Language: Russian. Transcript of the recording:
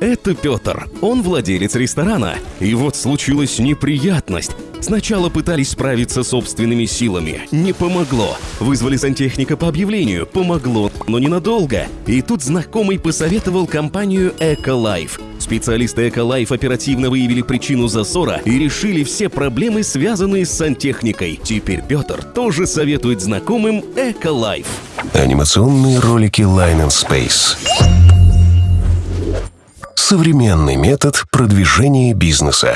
Это Петр. Он владелец ресторана. И вот случилась неприятность. Сначала пытались справиться собственными силами. Не помогло. Вызвали сантехника по объявлению. Помогло, но ненадолго. И тут знакомый посоветовал компанию Эколайф. Специалисты Эколайф оперативно выявили причину засора и решили все проблемы, связанные с сантехникой. Теперь Петр тоже советует знакомым Эколайф. Анимационные ролики Line and Space. Современный метод продвижения бизнеса.